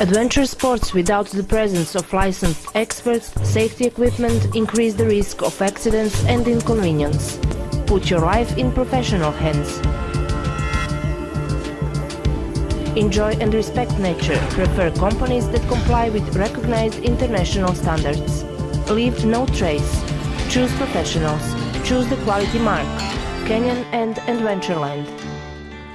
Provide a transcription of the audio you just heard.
Adventure sports without the presence of licensed experts, safety equipment increase the risk of accidents and inconvenience. Put your life in professional hands. Enjoy and respect nature. Prefer companies that comply with recognized international standards. Leave no trace. Choose professionals. Choose the quality mark. Canyon and Adventureland.